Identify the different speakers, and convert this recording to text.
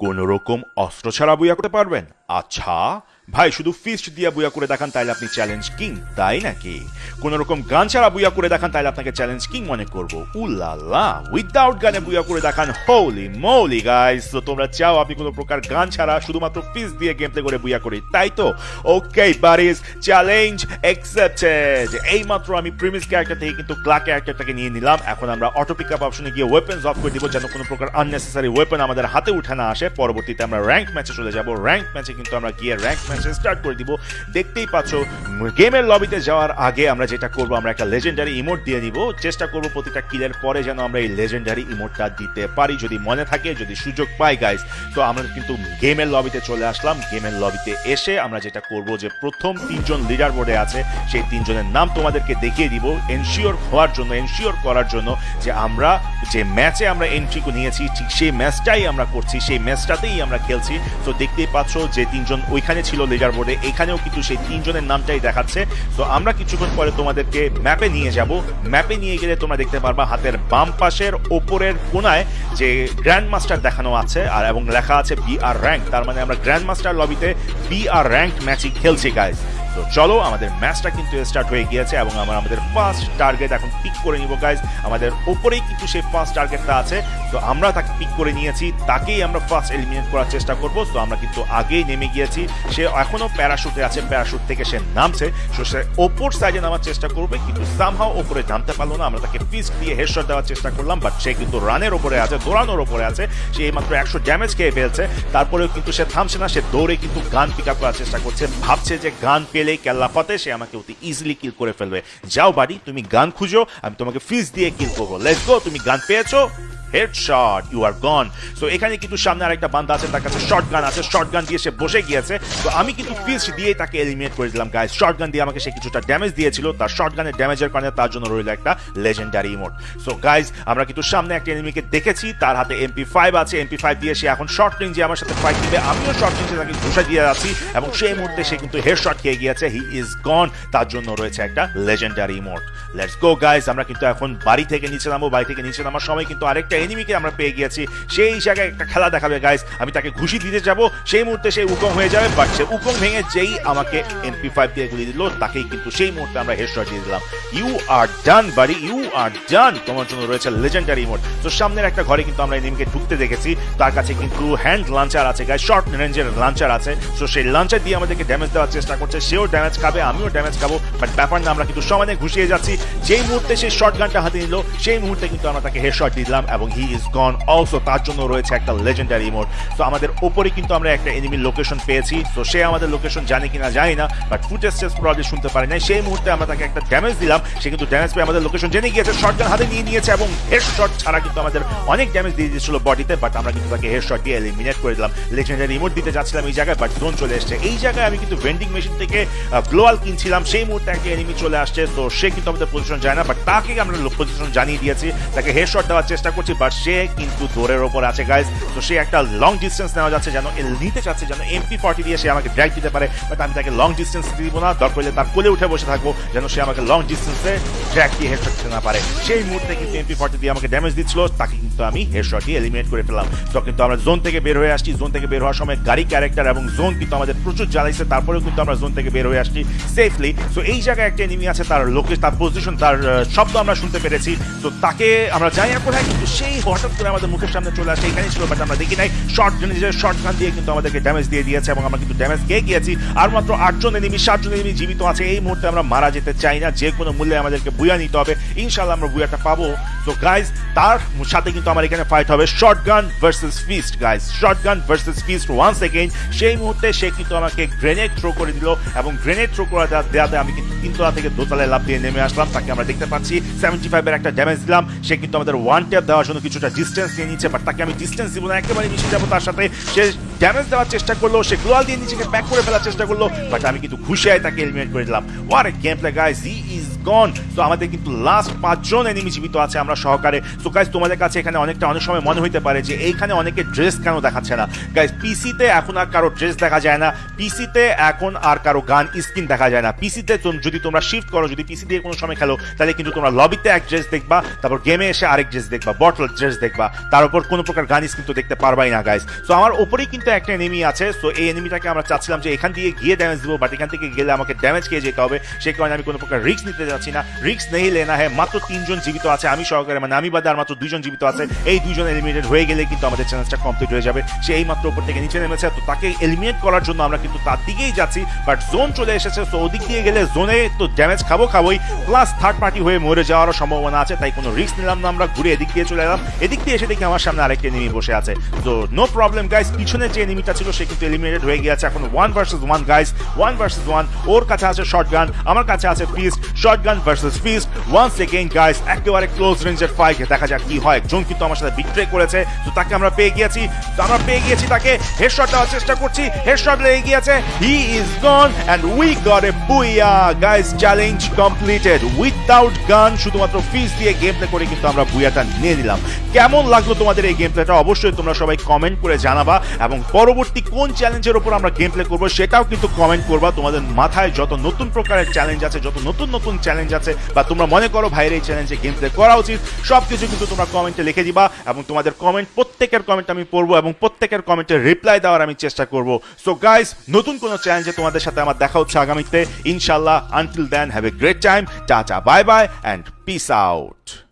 Speaker 1: কোন রকম অস্ত্র ছাড়া বইয়া করতে পারবেন। আচ্ছা ভাই, শুধু ফিস্ট দিয়ে বুয়া করে দেখান তাইলে আপনি চ্যালেঞ্জ কিং তাই নাকি? কোন রকম গান ছাড়া বুয়া করে দেখান তাইলে আপনাকে চ্যালেঞ্জ কিং মনে করব। উল্লাল্লা উইদাউট গানে বুয়া করে দেখান হোলি মৌলি গাইস তো তোমরা চাও আপনি কোনো প্রকার গান ছাড়া শুধুমাত্র ফিস্ট দিয়ে গেম করে বুয়া করি, তাই তো? ওকে বারিস চ্যালেঞ্জ অ্যাকসেপ্টেড এই মাত্র আমি প্রিমিস ক্যারেক্টার থেকে কিন্তু ক্লা ক্যারেক্টারটাকে নিয়ে নিলাম। এখন আমরা অটো পিক আপ অপশনে গিয়ে ওয়েপেন্স অফ করে দিব যেন কোনো প্রকার আননেসেসারি ওয়েপন আমাদের হাতে উঠে না আসে। পরবর্তীতে আমরা র্যাঙ্ক ম্যাচে চলে যাব। র্যাঙ্ক ম্যাচে কিন্তু আমরা গিয়ে র্যাঙ্ক ম্যাচে স্টার্ট করে দিব। দেখতেই পাচ্ছ গেমের লবিতে যাওয়ার আগে আমরা যেটা করব, আমরা একটা লেজেন্ডারি ইমোট দিয়ে দিব। চেষ্টা করব প্রতিটা কিলের পরে যেন আমরা এই লেজেন্ডারি ইমোটটা দিতে পারি। যদি মনে থাকে, যদি সুযোগ পাই গাইস তো আমরা কিন্তু গেমের লবিতে চলে আসলাম। গেমের লবিতে এসে আমরা যেটা করব যে প্রথম তিনজন লিডার বোর্ডে আছে, সেই তিনজনের নাম তোমাদেরকে দেখিয়ে দিব। এনশিওর হওয়ার জন্য এনশিওর করার জন্য যে আমরা যে ম্যাচে আমরা এন্ট্রি নিয়েছি, ঠিক সেই ম্যাচটাই আমরা করছি, সেই ম্যাচটাতেই আমরা খেলছি। তো দেখতেই পাচ্ছ যে তিনজন ওইখানে ছিল লিডার বোর্ডে এখানেও কিন্তু সেই তিনজনের নামটাই দেখাচ্ছে। তো আমরা কিছুক্ষণ পরে তোমাদেরকে ম্যাপে নিয়ে যাব। ম্যাপে নিয়ে গেলে তোমরা দেখতে পারবা হাতের বাম পাশের ওপরের কোনায় যে গ্র্যান্ড মাস্টার দেখানো আছে, আর এবং লেখা আছে বি আর র্যাঙ্ক তার মানে আমরা গ্র্যান্ড মাস্টার লবিতে বি আর র্যাঙ্ক ম্যাচই খেলছি গাইজ তো চলো, আমাদের ম্যাচটা কিন্তু স্টার্ট হয়ে গিয়েছে এবং আমরা আমাদের ফার্স্ট টার্গেট এখন পিক করে নিব গাইজ আমাদের ওপরেই কিন্তু সেই ফার্স্ট টার্গেটটা আছে। তো আমরা তাকে পিক করে নিয়েছি, তাকেই আমরা ফার্স্ট এলিমিনেট করার চেষ্টা করব। তো আমরা কিন্তু আগেই নেমে গিয়েছি। সে এখনও প্যারাশুটে আছে প্যারাশুট থেকে সে নামছে। তো সে ওপর সাইডে নামার চেষ্টা করবে, কিন্তু সামহাও ওপরে নামতে পারল না। আমরা তাকে ফিস্ট দিয়ে হেডশট দেওয়ার চেষ্টা করলাম বাট সে কিন্তু রানের ওপরে আছে, দৌড়ানোর ওপরে আছে। সে মাত্র একশো ড্যামেজ খেয়ে ফেলছে। তারপরেও কিন্তু সে থামছে না, সে দৌড়ে কিন্তু গান পিক আপ করার চেষ্টা করছে। ভাবছে যে গান পেলেই কেল্লাফাতে সে আমাকে অতি ইজিলি কিল করে ফেলবে। যাও বাড়ি, তুমি গান খুঁজো, আমি তোমাকে ফিজ দিয়ে কিল করব। লেটস গো তুমি গান পেয়েছ? Headshot you are gone so এখানে কিন্তু সামনে আরেকটা বান্দা আছে, তার কাছে শর্ট গান আছে শর্ট গান দিয়ে সে বসে গিয়েছে। তো আমি কিন্তু ফিস্ট দিয়ে তাকে এলিমিনেট করে দিলাম গাইজ শর্ট গান দিয়ে আমাকে সে কিছুটা ড্যামেজ দিয়েছিল, তার শর্ট গানের ড্যামেজের কারণে তার জন্য রইল একটা লেজেন্ডারি ইমোট সো গাইজ আমরা কিন্তু সামনে একটা এনিমিকে দেখেছি, তার হাতে এমপি ফাইভ আছে এমপি ফাইভ দিয়ে সে এখন শর্ট রেঞ্জে আমার সাথে ফাইট দিবে আমিও শর্ট রেঞ্জে তাকে ঘুষা দিয়ে যাচ্ছি, এবং সেই মুহূর্তে সে কিন্তু হেড শট খেয়ে গিয়েছে হি ইজ গন তার জন্য রয়েছে একটা legendary emote let's go guys আমরা কিন্তু এখন বাড়ি থেকে নিচে নামবো, বাড়ি থেকে নিচে নামার সময় কিন্তু আরেকটা এনিমিকে আমরা পেয়ে গিয়েছি। সেই জায়গায় একটা খেলা দেখাবে গাইজ আমি তাকে ঘুষি দিতে যাব। সেই মুহূর্তে সেই উকম হয়ে যাবে বাট সে উকম ভেঙে যেই আমাকে এমপি ফাইভ দিয়ে গুলি দিল, তাকেই কিন্তু সেই মুহূর্তে আমরা হেডশট দিয়ে দিলাম। ইউ আর ডান বাড়ি ইউ আর ডান তোমার জন্য রয়েছে লেজেন্ডারি মোড তো সামনের একটা ঘরে কিন্তু আমরা এনিমিকে ঢুকতে দেখেছি। তার কাছে কিন্তু হ্যান্ড লাঞ্চার আছে গাইজ শর্ট রেঞ্জের লাঞ্চার আছে। তো সেই লাঞ্চার দিয়ে আমাদেরকে ড্যামেজ দেওয়ার চেষ্টা করছে। সেও ড্যামেজ খাবে, আমিও ড্যামেজ খাব। বাট ব্যাপার না, আমরা কিন্তু সমানে ঘুষিয়ে যাচ্ছি। যেই মুহূর্তে সেই শর্ট গানটা হাতে নিল, সেই মুহূর্তে কিন্তু আমরা তাকে হেডশট দিয়ে দিলাম এবং হি ইজ গন অলসো তার জন্য রয়েছে একটা লেজেন্ডারি মোড তো আমাদের ওপরে কিন্তু আমরা একটা এনিমির লোকেশন পেয়েছি। তো সে আমাদের লোকেশন জানে কিনা, জানি না বাট ফুটেজ টেস্ট প্রবলেম শুনতে পারি না সেই মুহূর্তে আমরা তাকে একটা ড্যামেজ দিলাম। সে কিন্তু ড্যামেজ পেয়ে আমাদের লোকেশন জেনে গিয়েছে শর্ট গান হাতে নিয়ে নিয়েছে এবং হেড শট ছাড়া কিন্তু আমাদের অনেক ড্যামেজ দিয়ে দিয়েছিল বডিতে বাট আমরা কিন্তু তাকে হেড শট দিয়ে এলিমিনেট করে দিলাম। লেজেন্ডারি ইমোট দিতে যাচ্ছিলাম এই জায়গায় বাট জোন চলে এসছে। এই জায়গায় আমি কিন্তু ভেন্ডিং মেশিন থেকে গ্লোয়াল কিনছিলাম। সেই মুহূর্তে একটা এনিমি চলে আসছে। তো সে কিন্তু আমাদের পজিশন যায় না বাট তাকে আমরা পজিশন জানিয়ে দিয়েছি। তাকে হেড শট দেওয়ার চেষ্টা করছি। বাট সে কিন্তু দৌড়ের ওপর আছে গাইজ তো সে একটা লং ডিস্টেন্স নেওয়া যাচ্ছে যেন নিতে চাচ্ছে, যেন এমপি ফর্টি দিয়ে সে আমাকে ড্রাইভ দিতে পারে বাট আমি তাকে লং ডিস্টেন্স দিব না। দরকার তার কোলে উঠে বসে থাকব যেন সে আমাকে লং ডিস্টেন্সে ড্র্যাক দিয়ে হেডশট দিতে না পারে। সেই মুহূর্তে কিন্তু এমপি ফর্টি দিয়ে আমাকে ড্যামেজ দিচ্ছিল, তাকে কিন্তু আমি হেডশট দিয়ে এলিমিনেট করে ফেলাম তো কিন্তু আমরা জোন থেকে বের হয়ে আসছি। জোন থেকে বের হওয়ার সময় গাড়ি ক্যারেক্টার এবং জোন কিন্তু আমাদের প্রচুর জ্বালাইছে, তারপরেও কিন্তু আমরা জোন থেকে বের হয়ে আসছি সেফলি সো এই জায়গায় একটা এনিমি আছে, তার লোকে তার পজিশন তার শব্দ আমরা শুনতে পেরেছি। তো তাকে আমরা জানি না কোথায়, কিন্তু সেই হঠাৎ করে আমাদের মুখের সামনে চলে আসে, এখানেই ছিল বাট আমরা দেখি নাই। শর্ট নিজের শর্ট গান দিয়ে কিন্তু আমাদেরকে ড্যামেজ দিয়ে দিয়েছে এবং আমরা কিন্তু ড্যামেজ খেয়ে গিয়েছি। আর মাত্র আটজন এনিমি সাতজন এনিমি জীবিত আছে। এই মুহূর্তে আমরা মারা যেতে চাই না, যে কোনো মূল্যে আমাদেরকে বুয়া নিতে হবে। ইনশাল্লাহ আমরা বুয়াটা পাবো। তো গাইজ তার সাথে কিন্তু আমার এখানে ফাইট হবে। Shotgun versus fist guys shotgun versus fist one second সেই মুহূর্তে সে কিন্তু আমাকে গ্রেনেড থ্রো করে দিল এবং গ্রেনেড থ্রো করে দেওয়া- দেওয়াতে আমি কিন্তু তিনতলা থেকে দোতলায় লাভ দিয়ে নেমে আসলাম। তাকে আমরা দেখতে পাচ্ছি। সেভেন্টি ফাইভের একটা ড্যামেজ দিলাম। সে কিন্তু আমাদের ওয়ান ট্যাপ দেওয়ার জন্য কিছুটা ডিস্টেন্স নিয়ে নিচ্ছে বাট তাকে আমি ডিস্টেন্স দিব না, একেবারে মিশে যাব তার সাথে। সে ড্যামেজ দেওয়ার চেষ্টা করল, সে গ্লোয়াল দিয়ে নিজেকে ব্যাক করে ফেলার চেষ্টা করল বাট আমি কিন্তু খুশি ঘুষিয়ায় তাকে এলিমিনেট করে দিলাম। War game play guys he is gone তো আমাদের কিন্তু লাস্ট পাঁচজন এনিমি জীবিত আছে আমরা সহকারে। সো গাইজ তোমাদের কাছে এখানে অনেকটা, অনেক সময় মনে হইতে পারে যে এইখানে অনেকে ড্রেস কেন দেখাচ্ছে না। গাইস পিসিতে এখন আর কারও ড্রেস দেখা যায় না। পিসিতে এখন আর কারও গান স্কিন দেখা যায় না। পিসিতে যদি তোমরা শিফট করো, যদি পিসি দিয়ে কোনো সময় খেলো, তাহলে কিন্তু তোমরা লবিতে এক ড্রেস দেখবা, তারপর গেমে এসে আরেক ড্রেস দেখবা বটল ড্রেস দেখবা। তার উপর কোনো প্রকার গান স্কিন তো দেখতে পারবাই না গাইস সো আমার উপরেই কিন্তু একটা এনিমি আছে। সো এই এনিমিটাকে আমরা চাচ্ছিলাম যে এখান দিয়ে গিয়ে ড্যামেজ দিব বাট এখান থেকে গেলে আমাকে ড্যামেজ খেয়ে যেতে হবে। সেই কারণে আমি কোনো প্রকার রিস্ক নিতে যাচ্ছি না। রিস্ক নেই, লেনা হ্যাঁ মাত্র তিনজন জীবিত আছে, আমি সহকারে মানে আমি বাদে আর মাত্র দুইজন জীবিত আছে। এই দুইজন এলিমিনেটেড হয়ে গেলে কিন্তু আমাদের চ্যালেঞ্জটা কমপ্লিট হয়ে যাবে। সে এই মাত্র উপর থেকে নিচে নেমেছে। তো তাকে এলিমিনেট করার জন্য আমরা কিন্তু তার দিকেই যাচ্ছি। বাট জোন চলে এসেছে। তো ওদিক দিয়ে গেলে জোনে তো ড্যামেজ খাব খাবোই। প্লাস থার্ড পার্টি হয়ে মরে যাওয়ারও সম্ভাবনা আছে, তাই কোনো রিক্স নিলাম না আমরা। ঘুরে এদিক দিয়ে চলে এলাম এদিক দিয়ে এসে দেখি আমার সামনে আরেকটা এনিমি বসে আছে। তো নো প্রবলেম গাইস পিছনে যে এনিমিটা ছিল সে কিন্তু এলিমিনেটেড হয়ে গিয়েছে। এখন one versus one guys one versus one ওর কাছে আছে শর্ট গান আমার কাছে আছে fist shotgun versus fist once again guys একেবারে ক্লোজ রেঞ্জের ফাইট দেখা যাক কি হয়। একজন কিন্তু আমার সাথে বিট্রে করেছে। তো, তাকে আমরা পেয়ে গিয়েছি। তো, আমরা পেয়ে গিয়েছি তাকে। হেডশট দেওয়ার চেষ্টা করছি। হেডশট লেগে গিয়েছে। He is gone and we got a booyah guys challenge completed without gun শুধুমাত্র ফিস দিয়ে গেম প্লে করে কিন্তু আমরা বুইয়াটা নিয়ে নিলাম। কেমন লাগল তোমাদের এই গেম প্লেটা অবশ্যই তোমরা সবাই কমেন্ট করে জানাবা এবং পরবর্তী কোন চ্যালেঞ্জের উপর আমরা গেম প্লে করব সেটাও কিন্তু কমেন্ট করবা। তোমাদের মাথায় যত নতুন প্রকারের চ্যালেঞ্জ আছে, যত নতুন নতুন চ্যালেঞ্জ আছে বা তোমরা মনে করো ভাইয়ের এই চ্যালেঞ্জে গেম প্লে করা উচিত সব কিছু কিন্তু তোমরা কমেন্টে লিখে দিবা এবং তোমাদের কমেন্ট প্রত্যেকের কমেন্ট আমি পড়ব এবং প্রত্যেকের কমেন্টের রিপ্লাই দেওয়ার আমি চেষ্টা করব। সো গাইস নতুন কোনো চ্যালেঞ্জে তোমাদের সাথে আমার দেখা হচ্ছে আগামীতে। ইনশাল্লাহ until then have a great time tata bye bye and peace out